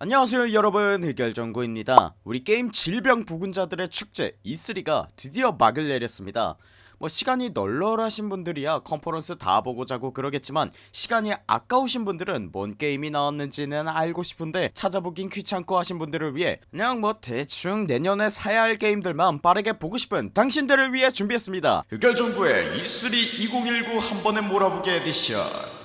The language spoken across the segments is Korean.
안녕하세요 여러분. 흑열정구입니다. 우리 게임 질병 보균자들의 축제 E3가 드디어 막을 내렸습니다. 뭐 시간이 널널하신 분들이야 컨퍼런스 다 보고 자고 그러겠지만 시간이 아까우신 분들은 뭔 게임이 나왔는지는 알고 싶은데 찾아보긴 귀찮고 하신 분들을 위해 그냥 뭐 대충 내년에 사야 할 게임들만 빠르게 보고 싶은 당신들을 위해 준비했습니다. 흑열정구의 E3 2019 한 번에 몰아보기 에디션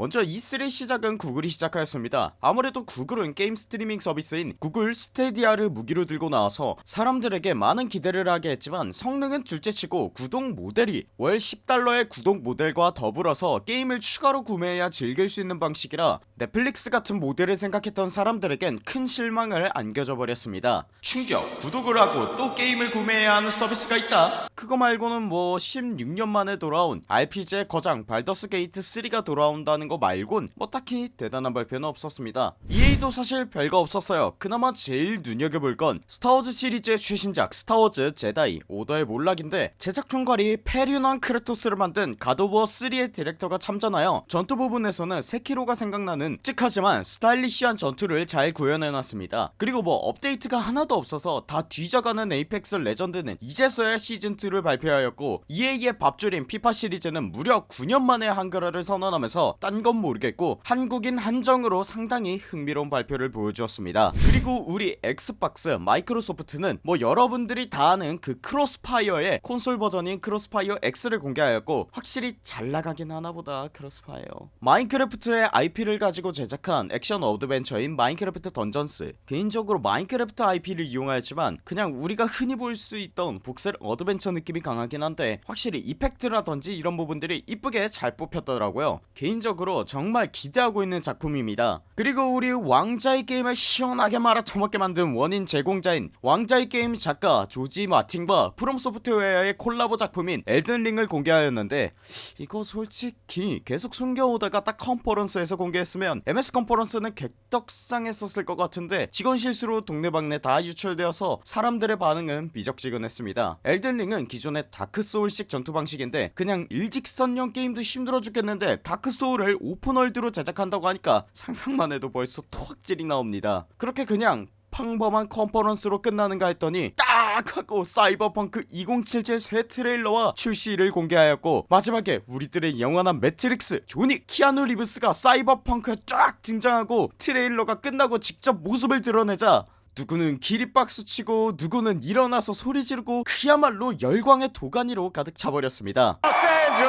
먼저 E3 시작은 구글이 시작하였습니다. 아무래도 구글은 게임 스트리밍 서비스인 구글 스테디아를 무기로 들고 나와서 사람들에게 많은 기대를 하게 했지만 성능은 둘째치고 구독 모델이 월 10달러의 구독 모델과 더불어서 게임을 추가로 구매해야 즐길 수 있는 방식이라 넷플릭스 같은 모델을 생각했던 사람들에겐 큰 실망을 안겨줘 버렸습니다. 충격 구독을 하고 또 게임을 구매해야 하는 서비스가 있다 그거 말고는 뭐 16년 만에 돌아온 RPG의 거장 발더스 게이트 3가 돌아온다는 거 말곤 뭐 딱히 대단한 발표는 없었습니다. EA도 사실 별거 없었어요. 그나마 제일 눈여겨볼 건 스타워즈 시리즈의 최신작 스타워즈 제다이 오더의 몰락인데 제작 총괄이 폐륜아 크레토스를 만든 갓 오브 워 3의 디렉터가 참전하여 전투 부분에서는 세키로가 생각나는 끔찍하지만 스타일리시한 전투를 잘 구현해놨습니다. 그리고 뭐 업데이트가 하나도 없어서 다 뒤져가는 에이펙스 레전드는 이제서야 시즌2 를 발표하였고 EA의 밥줄인 피파 시리즈는 무려 9년 만에 한글화를 선언하면서 딴 건 모르겠고 한국인 한정으로 상당히 흥미로운 발표를 보여주었습니다. 그리고 우리 엑스박스 마이크로소프트는 뭐 여러분들이 다 아는 그 크로스파이어의 콘솔 버전인 크로스파이어 X를 공개하였고 확실히 잘 나가긴 하나보다 크로스파이어. 마인크래프트의 IP를 가지고 제작한 액션 어드벤처인 마인크래프트 던전스. 개인적으로 마인크래프트 IP를 이용하였지만 그냥 우리가 흔히 볼 수 있던 voxel 어드벤처 느낌이 강하긴 한데 확실히 effect라던지 이런 부분들이 이쁘게 잘 뽑혔더라고요. 개인적으로 정말 기대하고 있는 작품입니다. 그리고 우리 왕좌의 게임을 시원하게 말아쳐먹게 만든 원인 제공자인 왕좌의 게임 작가 조지 마틴과 프롬소프트웨어의 콜라보 작품인 엘든링을 공개하였는데 이거 솔직히 계속 숨겨오다가 딱 컨퍼런스에서 공개했으면 MS 컨퍼런스는 개떡상했었을 것 같은데 직원 실수로 동네방네 다 유출되어서 사람들의 반응은 미적지근했습니다. 엘든링은 기존의 다크소울식 전투 방식인데 그냥 일직선형 게임도 힘들어 죽겠는데 다크소울을 오픈월드로 제작한다고 하니까 상상만 해도 벌써 토악질이 나옵니다. 그렇게 그냥 평범한 컨퍼런스로 끝나는가 했더니 딱 하고 사이버펑크 2077 새 트레일러와 출시를 공개하였고 마지막에 우리들의 영원한 매트릭스 조니 키아누 리브스가 사이버펑크에 쫙 등장하고 트레일러가 끝나고 직접 모습을 드러내자 누구는 기립박수 치고 누구는 일어나서 소리 지르고 그야말로 열광의 도가니로 가득 차버렸습니다. E3.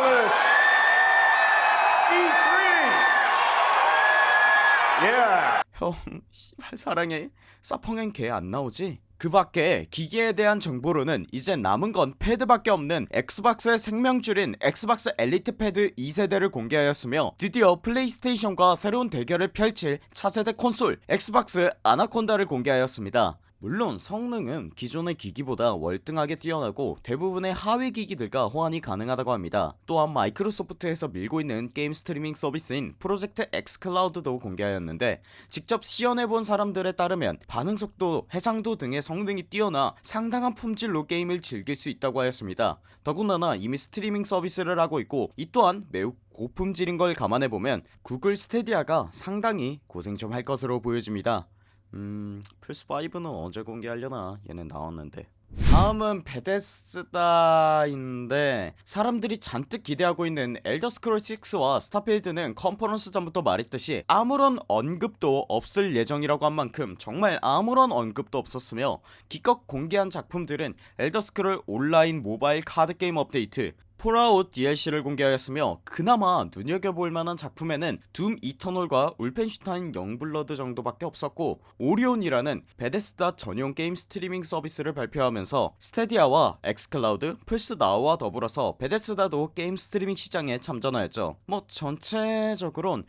Yeah. 형 씨발 사랑해 사펑엔 걔 안나오지? 그 밖에 기계에 대한 정보로는 이제 남은 건 패드밖에 없는 엑스박스의 생명줄인 엑스박스 엘리트 패드 2세대를 공개하였으며 드디어 플레이스테이션과 새로운 대결을 펼칠 차세대 콘솔 엑스박스 아나콘다를 공개하였습니다 물론 성능은 기존의 기기보다 월등하게 뛰어나고 대부분의 하위 기기들과 호환이 가능하다고 합니다. 또한 마이크로소프트에서 밀고 있는 게임 스트리밍 서비스인 프로젝트 엑스클라우드도 공개하였는데 직접 시연해본 사람들에 따르면 반응속도, 해상도 등의 성능이 뛰어나 상당한 품질로 게임을 즐길 수 있다고 하였습니다. 더군다나 이미 스트리밍 서비스를 하고 있고 이 또한 매우 고품질인 걸 감안해보면 구글 스테디아가 상당히 고생 좀 할 것으로 보여집니다 음 플스5는 언제 공개하려나 얘는 나왔는데. 다음은 베데스다인데 사람들이 잔뜩 기대하고 있는 엘더스크롤 6와 스타필드는 컨퍼런스 전부터 말했듯이 아무런 언급도 없을 예정이라고 한 만큼 정말 아무런 언급도 없었으며 기껏 공개한 작품들은 엘더스크롤 온라인 모바일 카드게임 업데이트 폴아웃 DLC를 공개하였으며 그나마 눈여겨볼 만한 작품에는 둠 이터널과 울펜슈타인 영블러드 정도밖에 없었고 오리온이라는 베데스다 전용 게임 스트리밍 서비스를 발표하면서 스테디아와 엑스클라우드, 플스나우와 더불어서 베데스다도 게임 스트리밍 시장에 참전하였죠. 뭐 전체적으론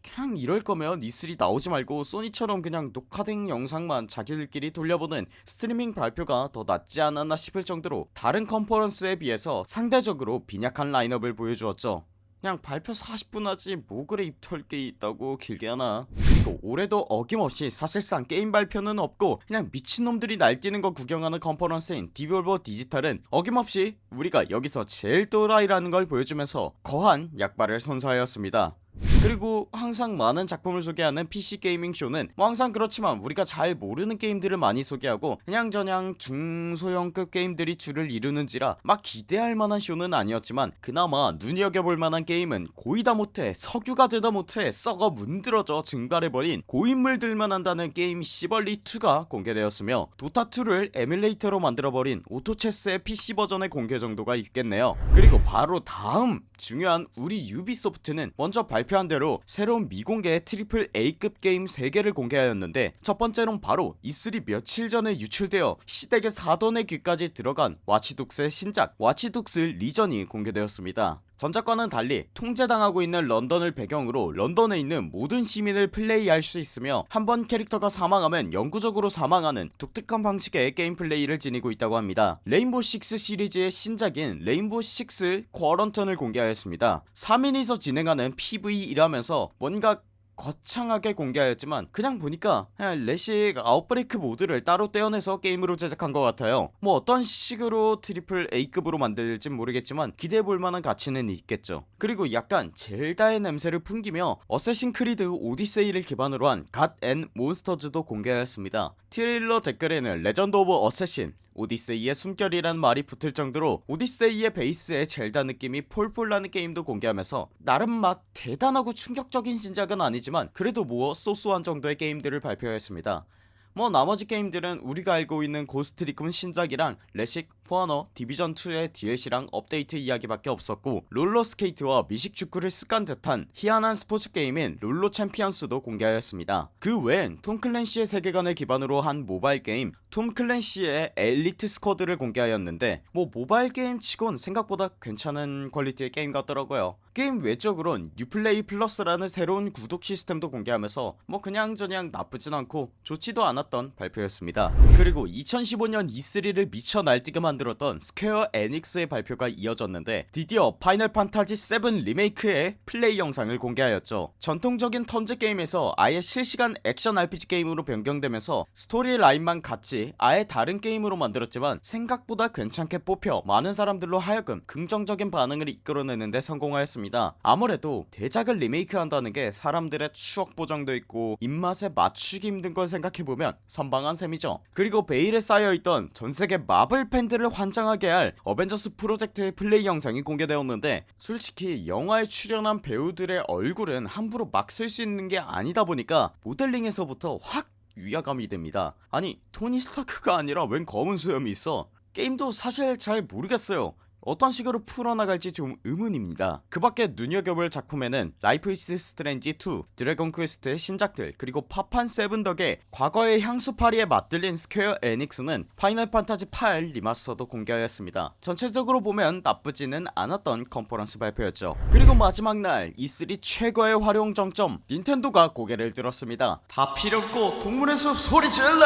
그냥 이럴 거면 E3 나오지 말고 소니처럼 그냥 녹화된 영상만 자기들끼리 돌려보는 스트리밍 발표가 더 낫지 않았나 싶을 정도로 다른 컨퍼런스에 비해서 상대적으로 빈약한 라인업을 보여주었죠. 그냥 발표 40분 하지 뭐 그래 입털게 있다고 길게 하나. 그리고 올해도 어김없이 사실상 게임 발표는 없고 그냥 미친놈들이 날뛰는 거 구경하는 컨퍼런스인 디볼버 디지털은 어김없이 우리가 여기서 제일 또라이라는 걸 보여주면서 거한 약발을 선사하였습니다 그리고 항상 많은 작품을 소개하는 PC 게이밍 쇼는 뭐 항상 그렇지만 우리가 잘 모르는 게임들을 많이 소개하고 그냥저냥 중소형급 게임들이 줄을 이루는지라 막 기대할 만한 쇼는 아니었지만 그나마 눈여겨볼 만한 게임은 고이다 못해 석유가 되다 못해 썩어 문드러져 증발해버린 고인물들만 한다는 게임 시벌리2가 공개되었으며 도타2를 에뮬레이터로 만들어버린 오토체스의 PC 버전의 공개 정도가 있겠네요. 그리고 바로 다음 중요한 우리 유비소프트는 먼저 발표 한 대로 새로운 미공개 triple A급 게임 3개를 공개하였는데 첫 번째론 바로 E3 며칠 전에 유출되어 시댁의 사돈의 귀까지 들어간 와치독스의 신작 와치독스 리전이 공개되었습니다 전작과는 달리 통제당하고 있는 런던을 배경으로 런던에 있는 모든 시민을 플레이할 수 있으며 한번 캐릭터가 사망하면 영구적으로 사망하는 독특한 방식의 게임 플레이를 지니고 있다고 합니다. 레인보우 6 시리즈의 신작인 레인보우 6 쿼런틴을 공개하였습니다. 3인이서 진행하는 PVE라면서 뭔가 거창하게 공개하였지만 그냥 보니까 그냥 레식 아웃브레이크 모드를 따로 떼어내서 게임으로 제작한 것 같아요. 뭐 어떤 식으로 triple A급으로 만들진 모르겠지만 기대해볼 만한 가치는 있겠죠. 그리고 약간 젤다의 냄새를 풍기며 어쌔신 크리드 오디세이를 기반으로 한 갓 앤 몬스터즈도 공개하였습니다. 트레일러 댓글에는 레전드 오브 어쌔신 오디세이의 숨결이란 말이 붙을 정도로 오디세이의 베이스에 젤다 느낌이 폴폴 나는 게임도 공개하면서 나름 막 대단하고 충격적인 신작은 아니지만 그래도 뭐 so so한 정도의 게임들을 발표했습니다. 뭐 나머지 게임들은 우리가 알고 있는 고스트 리콘 신작이랑 레식, 포아너, 디비전2의 DLC랑 업데이트 이야기밖에 없었고 롤러스케이트와 미식축구를 섞은 듯한 희한한 스포츠 게임인 롤러 챔피언스도 공개하였습니다. 그 외엔 톰 클랜시의 세계관을 기반으로 한 모바일 게임 톰 클랜시의 엘리트 스쿼드를 공개하였는데 뭐 모바일 게임 치곤 생각보다 괜찮은 퀄리티의 게임 같더라고요. 게임 외적으론 유플레이 플러스라는 새로운 구독 시스템도 공개하면서 뭐 그냥저냥 나쁘진 않고 좋지도 않았던 발표였습니다. 그리고 2015년 E3를 미쳐 날뛰게 만들었던 스퀘어 에닉스의 발표가 이어졌는데 드디어 파이널 판타지 7 리메이크의 플레이 영상을 공개하였죠. 전통적인 턴제 게임에서 아예 실시간 액션 RPG 게임으로 변경되면서 스토리 라인만 같이 아예 다른 게임으로 만들었지만 생각보다 괜찮게 뽑혀 많은 사람들로 하여금 긍정적인 반응을 이끌어내는데 성공하였습니다. 아무래도 대작을 리메이크한다는 게 사람들의 추억 보정도 있고 입맛에 맞추기 힘든 걸 생각해보면 선방한 셈이죠. 그리고 베일에 쌓여있던 전세계 마블 팬들을 환장하게 할 어벤져스 프로젝트의 플레이 영상이 공개되었는데 솔직히 영화에 출연한 배우들의 얼굴은 함부로 막 쓸 수 있는 게 아니다 보니까 모델링에서부터 확 위화감이 듭니다. 아니 토니 스타크가 아니라 웬 검은 수염이 있어? 게임도 사실 잘 모르겠어요 어떤 식으로 풀어나갈지 좀 의문입니다. 그 밖에 눈여겨볼 작품에는 라이프 이스 스트레인지 2 드래곤 퀘스트의 신작들 그리고 파판 7 덕에 과거의 향수팔이에 맛들린 스퀘어 에닉스는 파이널 판타지 8 리마스터도 공개하였습니다. 전체적으로 보면 나쁘지는 않았던 컨퍼런스 발표였죠. 그리고 마지막 날 E3 최고의 화룡점정 닌텐도가 고개를 들었습니다. 다 필요없고 동물의 숲 소리 질러!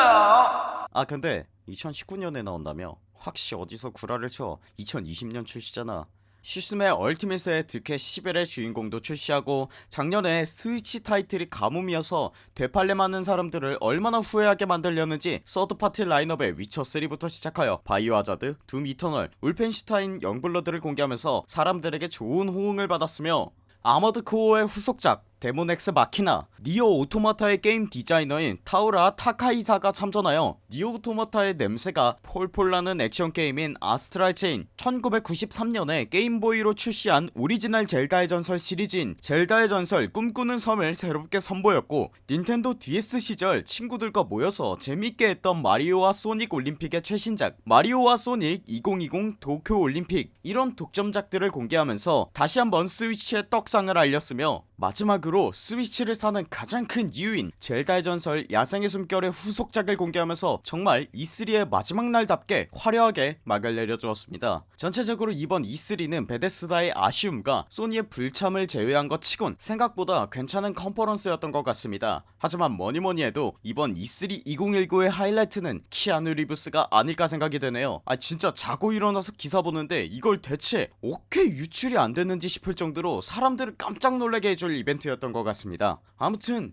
아 근데 2019년에 나온다며 확 씨 어디서 구라를 쳐? 2020년 출시잖아. 스매시 얼티밋의 드퀘 11의 주인공도 출시하고 작년에 스위치 타이틀이 가뭄이어서 되팔렘 하는 사람들을 얼마나 후회하게 만들려는지 third party 라인업의 위쳐3부터 시작하여 바이오하자드, 둠 이터널, 울펜슈타인 영블러드를 공개하면서 사람들에게 좋은 호응을 받았으며 아머드 코어의 후속작 데몬 엑스 마키나 니어 오토마타의 게임 디자이너인 타우라 타카히사가 참전하여 니어 오토마타의 냄새가 폴폴 나는 액션 게임인 아스트랄 체인 1993년에 게임보이로 출시한 오리지널 젤다의 전설 시리즈인 젤다의 전설 꿈꾸는 섬을 새롭게 선보였고 닌텐도 DS 시절 친구들과 모여서 재밌게 했던 마리오와 소닉 올림픽의 최신작 마리오와 소닉 2020 도쿄 올림픽 이런 독점작들을 공개하면서 다시 한번 스위치의 떡상을 알렸으며 마지막으로 스위치를 사는 가장 큰 이유인 젤다의 전설 야생의 숨결의 후속작을 공개하면서 정말 E3의 마지막 날답게 화려하게 막을 내려주었습니다. 전체적으로 이번 E3는 베데스다의 아쉬움과 소니의 불참을 제외한 것 치곤 생각보다 괜찮은 컨퍼런스였던 것 같습니다. 하지만 뭐니뭐니 해도 이번 E3 2019의 하이라이트는 키아누 리브스가 아닐까 생각이 되네요. 아 진짜 자고 일어나서 기사 보는데 이걸 대체 어떻게 유출이 안됐는지 싶을 정도로 사람들을 깜짝 놀라게 해줄 선물 이벤트였던 것 같습니다. 아무튼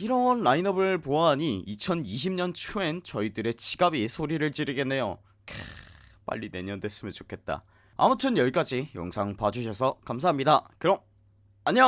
이런 라인업을 보아하니 2020년 초엔 저희들의 지갑이 소리를 지르겠네요. 캬, 빨리 내년 됐으면 좋겠다. 아무튼 여기까지 영상 봐주셔서 감사합니다. 그럼 안녕